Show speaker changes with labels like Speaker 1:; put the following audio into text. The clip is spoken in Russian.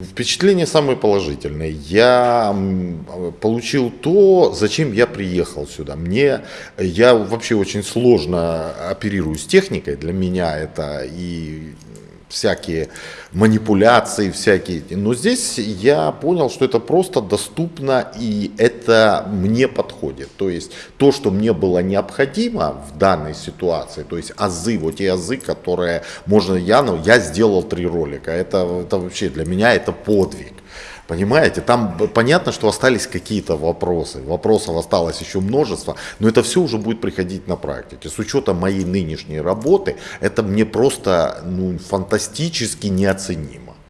Speaker 1: Впечатление самое положительное. Я получил то, зачем я приехал сюда. Мне, я вообще очень сложно оперирую с техникой. Для меня это и всякие манипуляции, всякие. Но здесь я понял, что это просто доступно и это мне подходит. То есть то, что мне было необходимо в данной ситуации, то есть азы, вот те азы, которые можно, я, ну, я сделал три ролика. Это, это вообще для меня это подвиг. Понимаете, там понятно, что остались какие-то вопросы, вопросов осталось еще множество, но это все уже будет приходить на практике. С учетом моей нынешней работы, это мне просто ну, фантастически неоценимо.